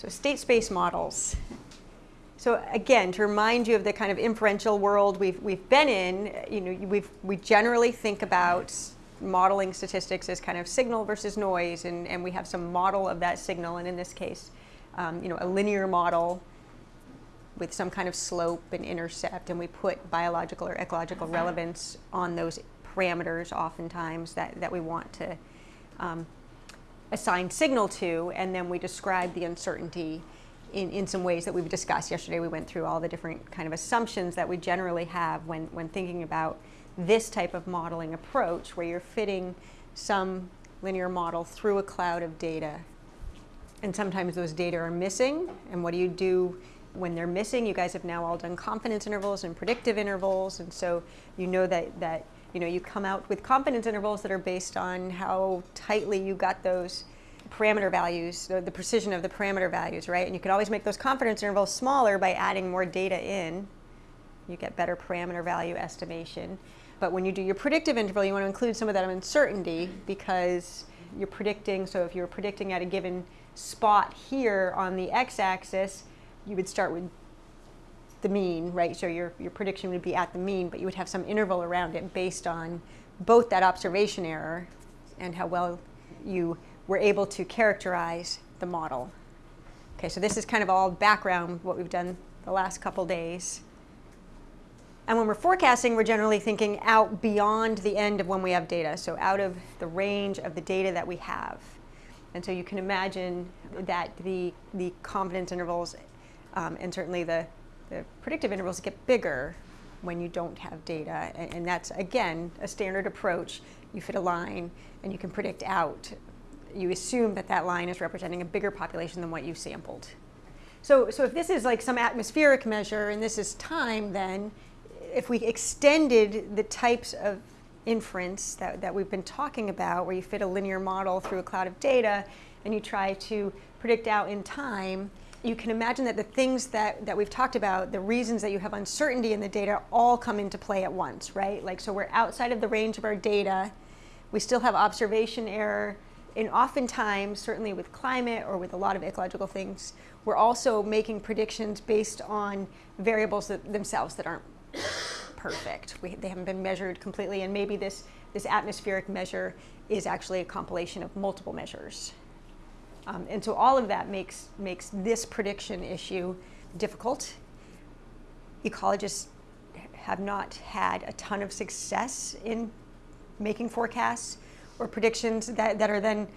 So state space models. So again, to remind you of the kind of inferential world we've, we've been in, you know, we've, we generally think about modeling statistics as kind of signal versus noise, and, and we have some model of that signal, and in this case, um, you know, a linear model with some kind of slope and intercept, and we put biological or ecological relevance on those parameters oftentimes that, that we want to um, assign signal to, and then we describe the uncertainty in, in some ways that we've discussed. Yesterday we went through all the different kind of assumptions that we generally have when, when thinking about this type of modeling approach where you're fitting some linear model through a cloud of data. And sometimes those data are missing, and what do you do when they're missing? You guys have now all done confidence intervals and predictive intervals, and so you know that, that you know, you come out with confidence intervals that are based on how tightly you got those parameter values, the, the precision of the parameter values, right? And you can always make those confidence intervals smaller by adding more data in. You get better parameter value estimation. But when you do your predictive interval, you want to include some of that uncertainty because you're predicting, so if you're predicting at a given spot here on the x-axis, you would start with the mean, right? So your, your prediction would be at the mean, but you would have some interval around it based on both that observation error and how well you were able to characterize the model. Okay, so this is kind of all background, what we've done the last couple days. And when we're forecasting, we're generally thinking out beyond the end of when we have data, so out of the range of the data that we have. And so you can imagine that the, the confidence intervals um, and certainly the the predictive intervals get bigger when you don't have data. And, and, that's, again, a standard approach. You fit a line and you can predict out. You assume that that line is representing a bigger population than what you sampled. So, so if this is like some atmospheric measure and this is time, then if we extended the types of inference that, that we've been talking about, where you fit a linear model through a cloud of data and you try to predict out in time, you can imagine that the things that, that we've talked about, the reasons that you have uncertainty in the data all come into play at once, right? Like, so we're outside of the range of our data. We still have observation error. And oftentimes, certainly with climate or with a lot of ecological things, we're also making predictions based on variables that, themselves that aren't perfect. We, they haven't been measured completely, and maybe this, this atmospheric measure is actually a compilation of multiple measures. Um, and so all of that makes, makes this prediction issue difficult. Ecologists have not had a ton of success in making forecasts or predictions that, that are then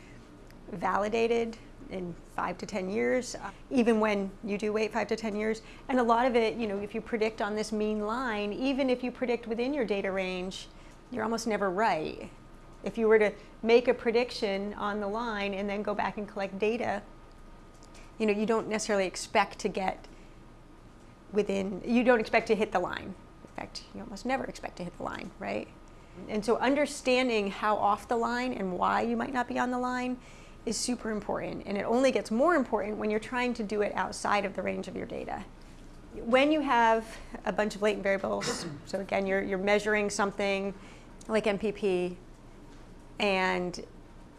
validated in five to 10 years, uh, even when you do wait five to 10 years. And a lot of it, you know, if you predict on this mean line, even if you predict within your data range, you're almost never right. If you were to make a prediction on the line and then go back and collect data, you know, you don't necessarily expect to get within, you don't expect to hit the line. In fact, you almost never expect to hit the line, right? And so understanding how off the line and why you might not be on the line is super important. And it only gets more important when you're trying to do it outside of the range of your data. When you have a bunch of latent variables, so again, you're, you're measuring something like NPP, and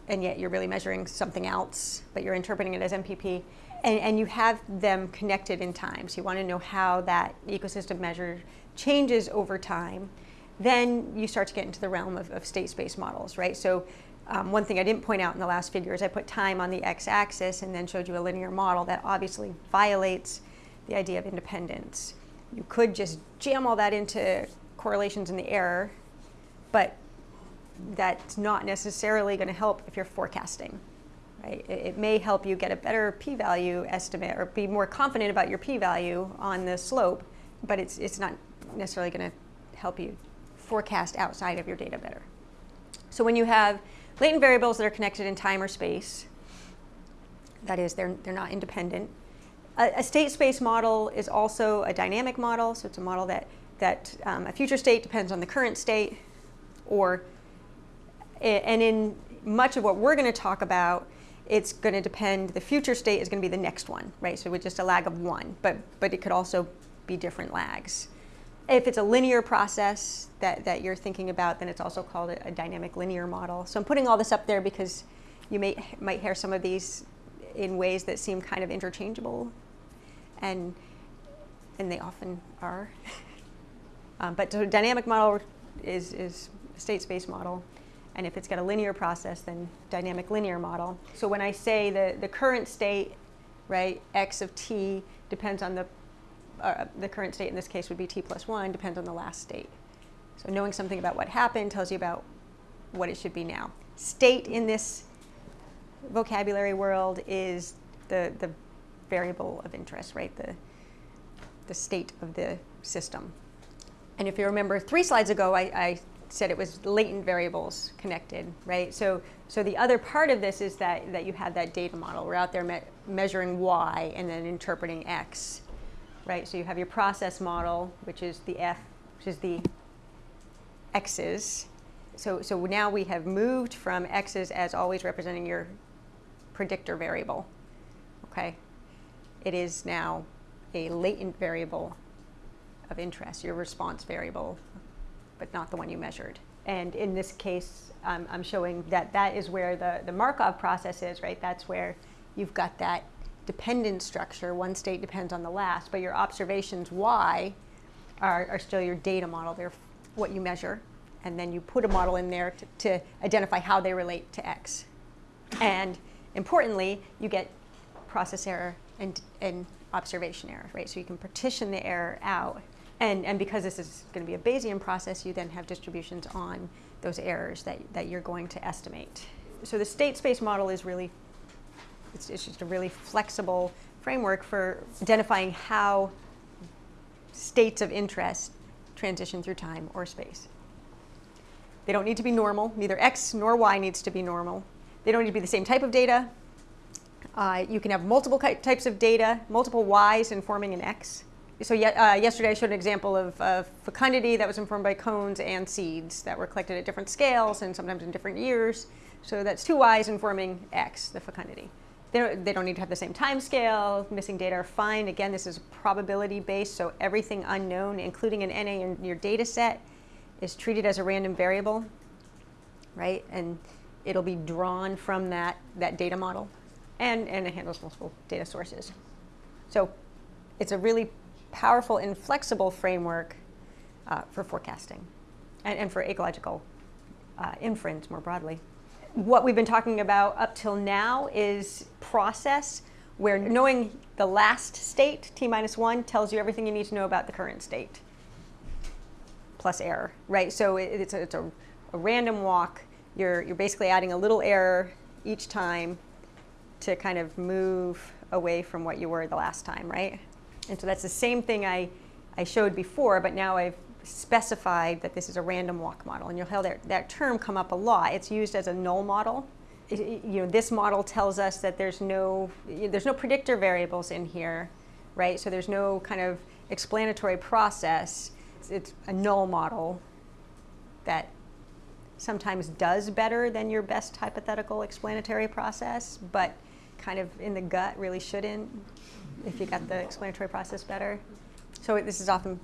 and yet you're really measuring something else, but you're interpreting it as NPP, and, and you have them connected in time. So you want to know how that ecosystem measure changes over time. Then you start to get into the realm of, of state space models, right? So um, one thing I didn't point out in the last figure is I put time on the x-axis and then showed you a linear model that obviously violates the idea of independence. You could just jam all that into correlations in the error, but that's not necessarily going to help if you're forecasting. Right? It, it may help you get a better p-value estimate or be more confident about your p-value on the slope, but it's, it's not necessarily going to help you forecast outside of your data better. So when you have latent variables that are connected in time or space, that is, they're, they're not independent. A, a state space model is also a dynamic model, so it's a model that, that um, a future state depends on the current state, or and in much of what we're going to talk about, it's going to depend, the future state is going to be the next one, right? So with just a lag of one, but, but it could also be different lags. If it's a linear process that, that you're thinking about, then it's also called a, a dynamic linear model. So I'm putting all this up there because you may, might hear some of these in ways that seem kind of interchangeable, and and they often are. um, but so dynamic model is is a state space model, and if it's got a linear process, then dynamic linear model. So when I say the the current state, right, x of t depends on the uh, the current state in this case would be t plus 1, depends on the last state. So knowing something about what happened tells you about what it should be now. State in this vocabulary world is the, the variable of interest, right? The, the state of the system. And if you remember three slides ago, I, I said it was latent variables connected, right? So, so the other part of this is that, that you have that data model. We're out there me measuring y and then interpreting x, right? So you have your process model, which is the f, which is the x's. So, so now we have moved from x's as always representing your predictor variable, okay? It is now a latent variable of interest, your response variable, but not the one you measured. And in this case, um, I'm showing that that is where the, the Markov process is, right? That's where you've got that dependent structure. One state depends on the last, but your observations y are, are still your data model. They're what you measure. And then you put a model in there to, to identify how they relate to x. And importantly, you get process error and, and observation error, right? So you can partition the error out. And, and because this is going to be a Bayesian process, you then have distributions on those errors that, that you're going to estimate. So the state space model is really, it's, it's just a really flexible framework for identifying how states of interest transition through time or space. They don't need to be normal. Neither x nor y needs to be normal. They don't need to be the same type of data. Uh, you can have multiple types of data, multiple y's informing an x. So uh, yesterday I showed an example of, of fecundity that was informed by cones and seeds that were collected at different scales and sometimes in different years. So that's two y's informing x, the fecundity. They don't, they don't need to have the same time scale. Missing data are fine. Again, this is probability based, so everything unknown, including an NA in your data set, is treated as a random variable, right? And it'll be drawn from that, that data model and, and it handles multiple data sources. So it's a really powerful and flexible framework uh, for forecasting and, and for ecological uh, inference more broadly. What we've been talking about up till now is process where knowing the last state, t minus 1, tells you everything you need to know about the current state plus error, right? So it, it's, a, it's a, a random walk. You're, you're basically adding a little error each time to kind of move away from what you were the last time, right? And so that's the same thing I, I showed before, but now I've specified that this is a random walk model. And you'll hear that, that term come up a lot. It's used as a null model. It, you know, this model tells us that there's no, there's no predictor variables in here, right? So there's no kind of explanatory process it's a null model that sometimes does better than your best hypothetical explanatory process, but kind of in the gut really shouldn't if you got the explanatory process better. So this is often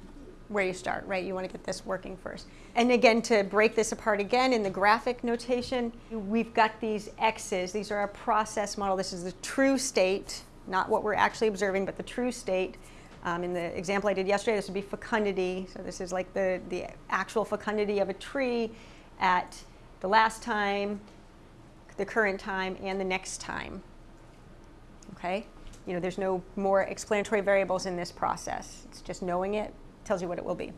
where you start, right? You want to get this working first. And again, to break this apart again in the graphic notation, we've got these x's. These are our process model. This is the true state, not what we're actually observing, but the true state. Um, in the example I did yesterday, this would be fecundity. So this is like the, the actual fecundity of a tree at the last time, the current time, and the next time. Okay? You know, there's no more explanatory variables in this process. It's just knowing it tells you what it will be.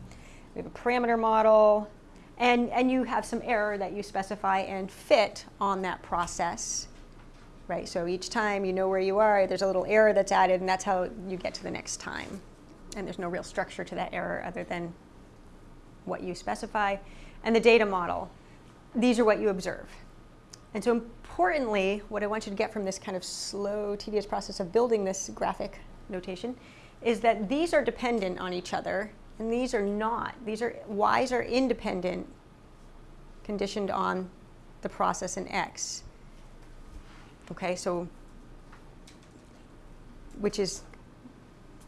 We have a parameter model, and, and you have some error that you specify and fit on that process right? So each time you know where you are, there's a little error that's added, and that's how you get to the next time. And there's no real structure to that error other than what you specify. And the data model, these are what you observe. And so importantly, what I want you to get from this kind of slow, tedious process of building this graphic notation is that these are dependent on each other, and these are not. These are, y's are independent, conditioned on the process in x. Okay, so, which is,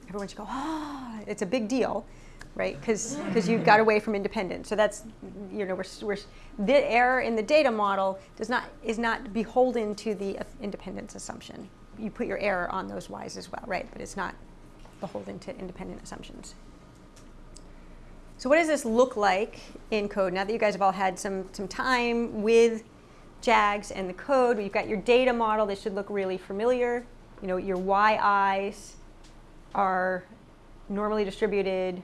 everyone should go, oh, it's a big deal, right? Because you got away from independence. So that's, you know, we're, we're, the error in the data model does not, is not beholden to the independence assumption. you put your error on those y's as well, right? But it's not beholden to independent assumptions. So what does this look like in code? Now that you guys have all had some, some time with JAGS and the code, you've got your data model. This should look really familiar. You know, your yi's are normally distributed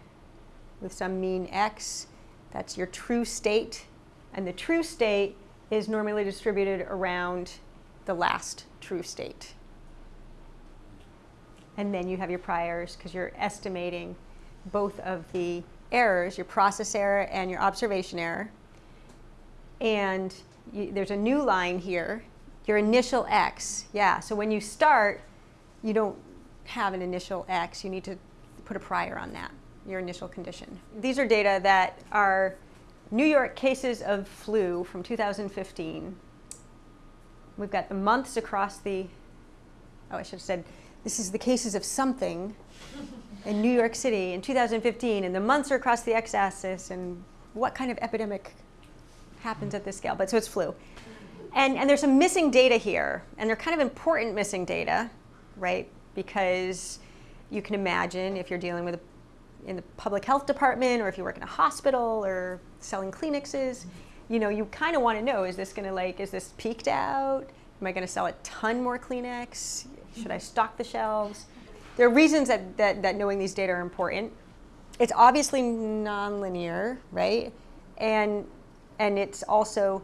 with some mean x. That's your true state. And the true state is normally distributed around the last true state. And then you have your priors because you're estimating both of the errors, your process error and your observation error. And you, there's a new line here, your initial x. Yeah, so when you start, you don't have an initial x. You need to put a prior on that, your initial condition. These are data that are New York cases of flu from 2015. We've got the months across the, oh, I should have said, this is the cases of something in New York City in 2015, and the months are across the x-axis, and what kind of epidemic happens at this scale. But so it's flu. And, and there's some missing data here, and they're kind of important missing data, right? Because you can imagine if you're dealing with a, in the public health department, or if you work in a hospital, or selling Kleenexes, you know, you kind of want to know, is this going to like, is this peaked out? Am I going to sell a ton more Kleenex? Should I stock the shelves? There are reasons that, that, that knowing these data are important. It's obviously nonlinear, right? And, and it's also,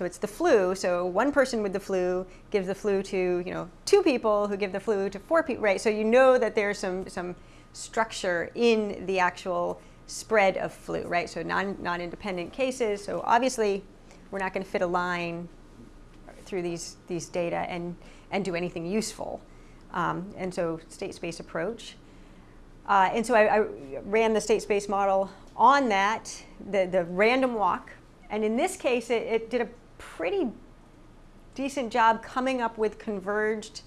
so it's the flu. So one person with the flu gives the flu to, you know, two people who give the flu to four people, right? So you know that there's some, some structure in the actual spread of flu, right? So non, non-independent cases. So obviously we're not going to fit a line through these, these data and, and do anything useful. Um, and so state space approach. Uh, and so I, I, ran the state space model on that, the, the random walk. And in this case, it, it did a pretty decent job coming up with converged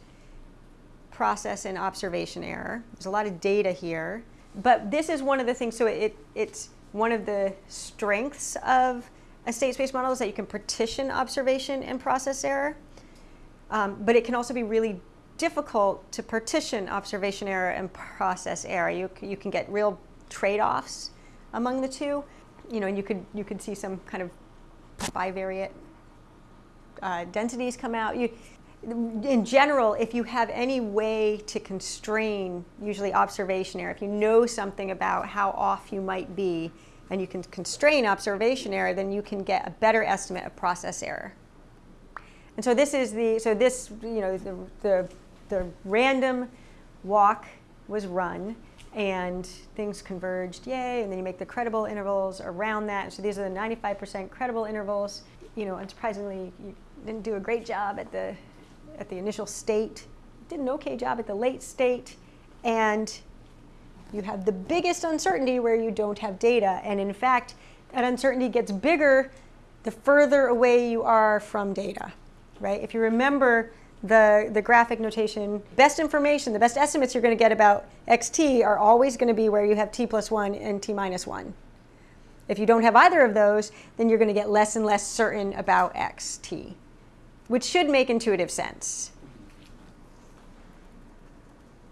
process and observation error. There's a lot of data here. But this is one of the things, so it, it's one of the strengths of a state space model is that you can partition observation and process error. Um, but it can also be really difficult to partition observation error and process error. You, you can get real trade-offs among the two. You know, and you could, you could see some kind of bivariate uh, densities come out. You, in general, if you have any way to constrain, usually observation error, if you know something about how off you might be, and you can constrain observation error, then you can get a better estimate of process error. And so this is the, so this, you know, the, the, the random walk was run and things converged, yay, and then you make the credible intervals around that. So these are the 95% credible intervals. You know, unsurprisingly, you didn't do a great job at the, at the initial state, did an okay job at the late state, and you have the biggest uncertainty where you don't have data. And in fact, that uncertainty gets bigger the further away you are from data, right? If you remember the, the graphic notation, best information, the best estimates you're going to get about xt are always going to be where you have t plus 1 and t minus 1. If you don't have either of those, then you're going to get less and less certain about xt, which should make intuitive sense.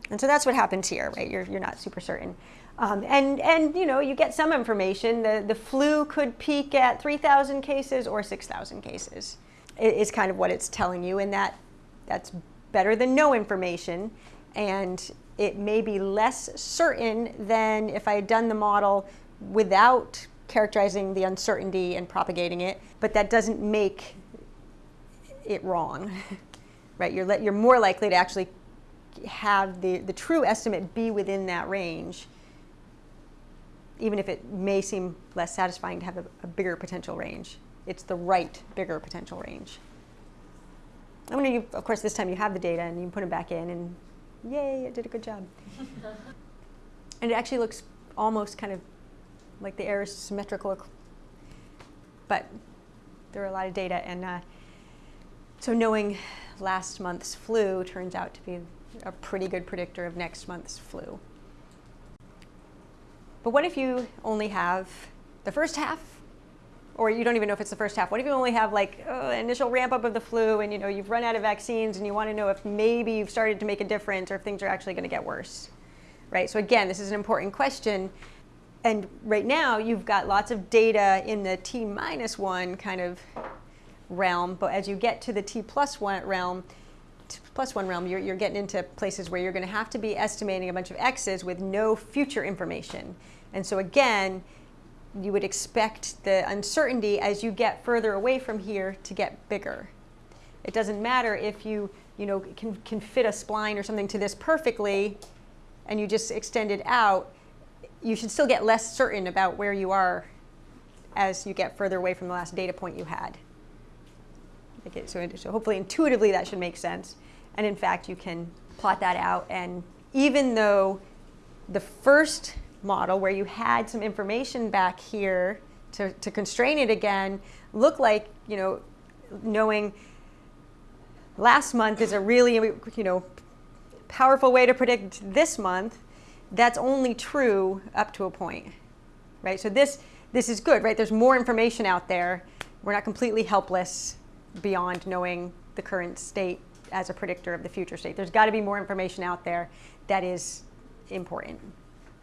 And so that's what happens here, right? You're, you're not super certain. Um, and, and, you know, you get some information. The, the flu could peak at 3,000 cases or 6,000 cases is kind of what it's telling you. And that, that's better than no information. And it may be less certain than if I had done the model without characterizing the uncertainty and propagating it. But that doesn't make it wrong, right? You're, you're more likely to actually have the, the true estimate be within that range, even if it may seem less satisfying to have a, a bigger potential range. It's the right bigger potential range. I mean, you, of course, this time you have the data and you put them back in and yay, it did a good job. and it actually looks almost kind of like the error is symmetrical, but there are a lot of data. And uh, so knowing last month's flu turns out to be a pretty good predictor of next month's flu. But what if you only have the first half or you don't even know if it's the first half. What if you only have like uh, initial ramp up of the flu and you know you've run out of vaccines and you want to know if maybe you've started to make a difference or if things are actually going to get worse, right? So again, this is an important question. And right now you've got lots of data in the T minus one kind of realm, but as you get to the T plus one realm, plus one realm, you're, you're getting into places where you're going to have to be estimating a bunch of x's with no future information. And so again, you would expect the uncertainty as you get further away from here to get bigger. It doesn't matter if you, you know, can, can fit a spline or something to this perfectly and you just extend it out, you should still get less certain about where you are as you get further away from the last data point you had. Okay, so, so hopefully intuitively that should make sense. And in fact, you can plot that out. And even though the first model where you had some information back here to, to constrain it again looked like, you know, knowing last month is a really, you know, powerful way to predict this month, that's only true up to a point, right? So this, this is good, right? There's more information out there. We're not completely helpless beyond knowing the current state as a predictor of the future state. There's got to be more information out there that is important.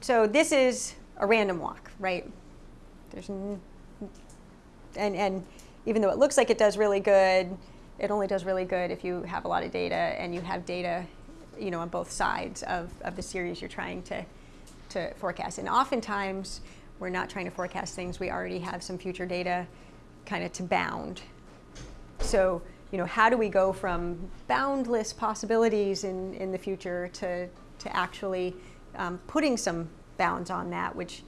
So this is a random walk, right? There's and and even though it looks like it does really good, it only does really good if you have a lot of data and you have data, you know, on both sides of, of the series you're trying to to forecast. And oftentimes we're not trying to forecast things. We already have some future data kind of to bound. So you know, how do we go from boundless possibilities in, in the future to, to actually um, putting some bounds on that, which,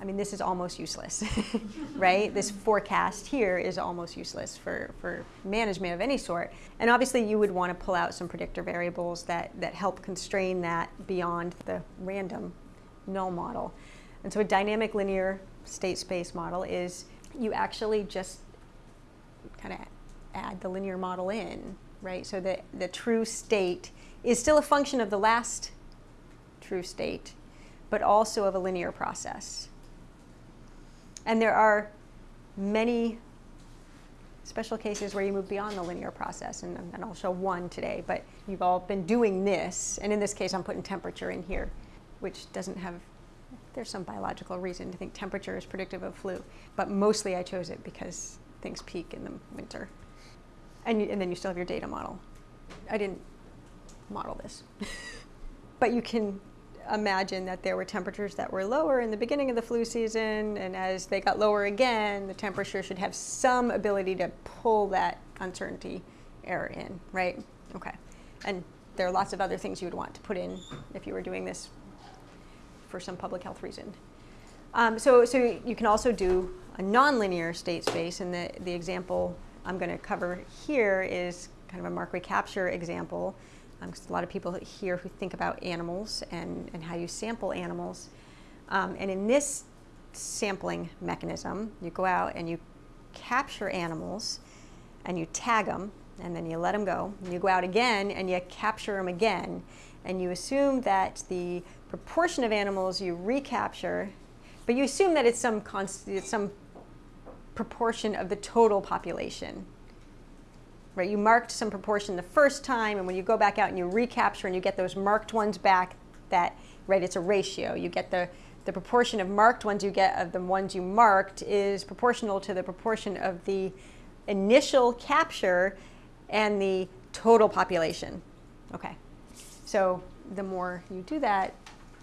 I mean, this is almost useless, right? This forecast here is almost useless for, for management of any sort. And obviously you would want to pull out some predictor variables that, that help constrain that beyond the random null model. And so a dynamic linear state space model is you actually just kind of add the linear model in, right? So the, the true state is still a function of the last true state, but also of a linear process. And there are many special cases where you move beyond the linear process, and, and I'll show one today, but you've all been doing this, and in this case I'm putting temperature in here, which doesn't have, there's some biological reason to think temperature is predictive of flu, but mostly I chose it because things peak in the winter and, you, and then you still have your data model. I didn't model this. but you can imagine that there were temperatures that were lower in the beginning of the flu season, and as they got lower again, the temperature should have some ability to pull that uncertainty error in, right? Okay. And there are lots of other things you would want to put in if you were doing this for some public health reason. Um, so, so you can also do a nonlinear state space, and the, the example I'm going to cover here is kind of a mark recapture example. Um, a lot of people here who think about animals and, and how you sample animals. Um, and in this sampling mechanism, you go out and you capture animals and you tag them and then you let them go. And you go out again and you capture them again. And you assume that the proportion of animals you recapture, but you assume that it's some, const- it's some proportion of the total population. Right, you marked some proportion the first time, and when you go back out and you recapture and you get those marked ones back, that right, it's a ratio. You get the the proportion of marked ones you get of the ones you marked is proportional to the proportion of the initial capture and the total population. Okay, so the more you do that,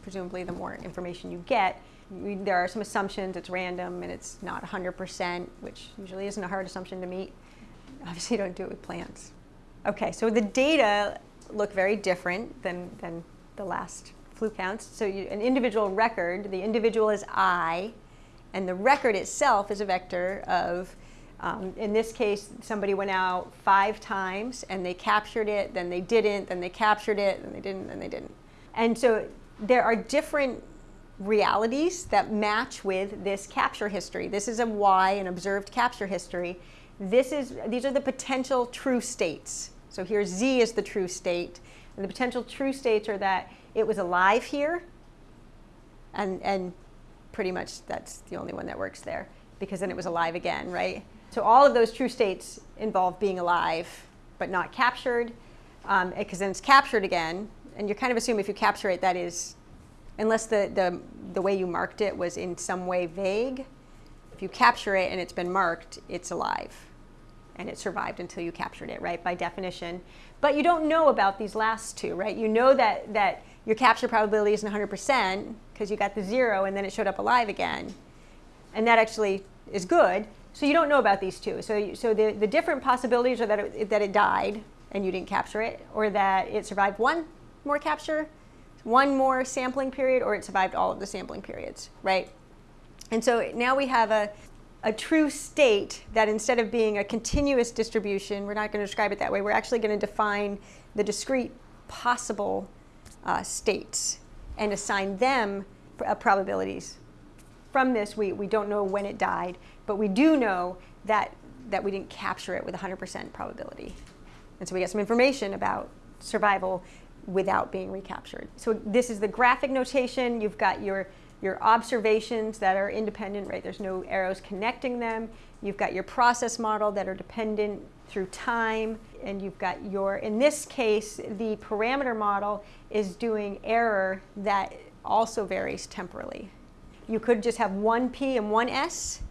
presumably the more information you get we, there are some assumptions, it's random and it's not 100%, which usually isn't a hard assumption to meet. Obviously, you don't do it with plants. Okay, so the data look very different than, than the last flu counts. So you, an individual record, the individual is I, and the record itself is a vector of, um, in this case, somebody went out five times and they captured it, then they didn't, then they captured it, then they didn't, then they didn't. And so there are different realities that match with this capture history. This is a Y, an observed capture history. This is, these are the potential true states. So here Z is the true state. And the potential true states are that it was alive here, and, and pretty much that's the only one that works there. because then it was alive again, right? So all of those true states involve being alive but not captured, because um, then it's captured again, and you kind of assume if you capture it, that is, unless the, the, the way you marked it was in some way vague, if you capture it and it's been marked, it's alive. And it survived until you captured it, right, by definition. But you don't know about these last two, right? You know that, that your capture probability isn't 100% because you got the zero and then it showed up alive again. And that actually is good. So you don't know about these two. So, so the, the different possibilities are that it, that it died and you didn't capture it, or that it survived one more capture, one more sampling period, or it survived all of the sampling periods, right? And so now we have a, a true state that instead of being a continuous distribution, we're not going to describe it that way, we're actually going to define the discrete possible uh, states and assign them uh, probabilities. From this, we, we don't know when it died, but we do know that, that we didn't capture it with 100% probability. And so we get some information about survival without being recaptured. So this is the graphic notation. You've got your, your observations that are independent, right? There's no arrows connecting them. You've got your process model that are dependent through time. And you've got your, in this case, the parameter model is doing error that also varies temporally. You could just have one P and one S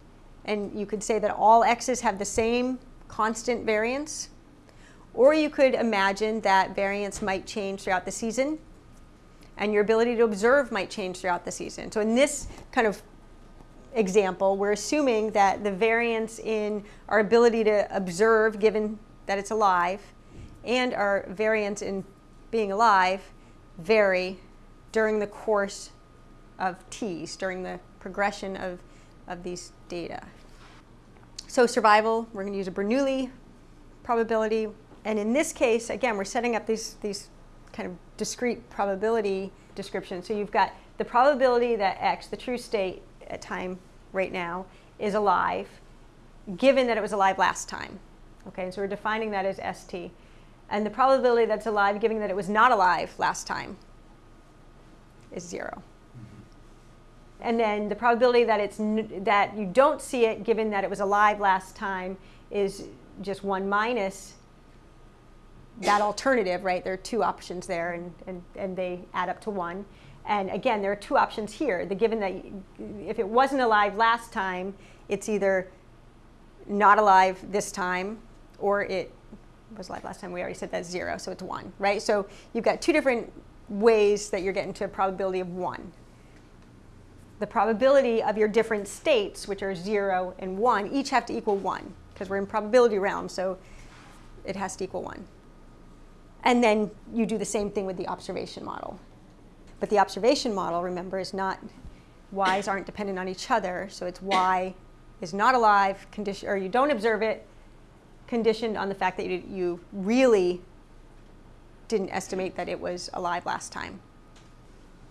and you could say that all x's have the same constant variance. Or you could imagine that variance might change throughout the season and your ability to observe might change throughout the season. So in this kind of example, we're assuming that the variance in our ability to observe, given that it's alive, and our variance in being alive vary during the course of t's, during the progression of, of these data. So survival, we're going to use a Bernoulli probability. And in this case, again, we're setting up these, these kind of discrete probability descriptions. So you've got the probability that X, the true state at time right now, is alive, given that it was alive last time. Okay, so we're defining that as ST. And the probability that's alive, given that it was not alive last time, is zero. Mm-hmm. And then the probability that, it's that you don't see it, given that it was alive last time, is just 1 minus that alternative, right? There are two options there, and, and, and they add up to 1. And again, there are two options here. The given that if it wasn't alive last time, it's either not alive this time, or it was alive last time. We already said that's 0, so it's 1, right? So you've got two different ways that you're getting to a probability of 1 the probability of your different states, which are 0 and 1, each have to equal 1, because we're in probability realm, so it has to equal 1. And then you do the same thing with the observation model. But the observation model, remember, is not, y's aren't dependent on each other, so it's y is not alive, condition, or you don't observe it, conditioned on the fact that you, you really didn't estimate that it was alive last time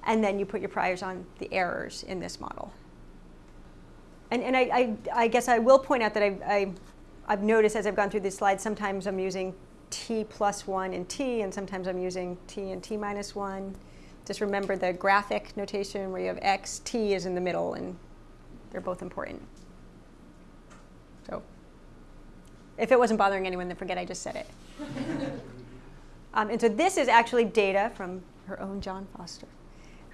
and then you put your priors on the errors in this model. And, and I, I, I guess I will point out that I've, I, I've noticed as I've gone through these slides, sometimes I'm using t plus 1 and t, and sometimes I'm using t and t minus 1. Just remember the graphic notation where you have x, t is in the middle, and they're both important. So if it wasn't bothering anyone, then forget I just said it. um, and so this is actually data from her own John Foster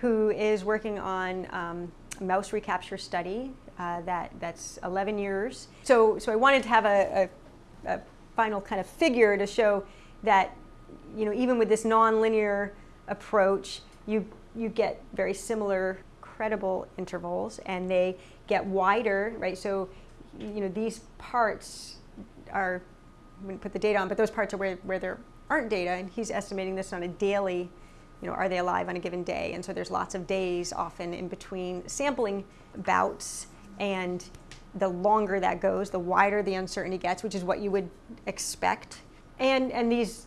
who is working on um, a mouse recapture study uh, that, that's 11 years. So, so I wanted to have a, a, a final kind of figure to show that you know, even with this nonlinear approach, you, you get very similar credible intervals and they get wider, right? So, you know, these parts are, I'm going to put the data on, but those parts are where, where there aren't data, and he's estimating this on a daily you know, are they alive on a given day? And so there's lots of days often in between sampling bouts and the longer that goes, the wider the uncertainty gets, which is what you would expect. And, and these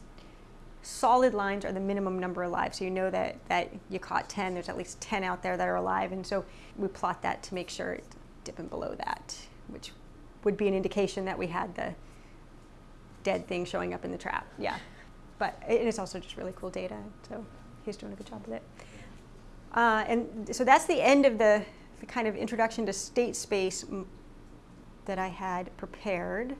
solid lines are the minimum number alive. So you know that, that you caught 10, there's at least 10 out there that are alive. And so we plot that to make sure it's dipping below that, which would be an indication that we had the dead thing showing up in the trap. Yeah. But it is also just really cool data. So he's doing a good job with it. Uh, and so that's the end of the, the, kind of introduction to state space that I had prepared.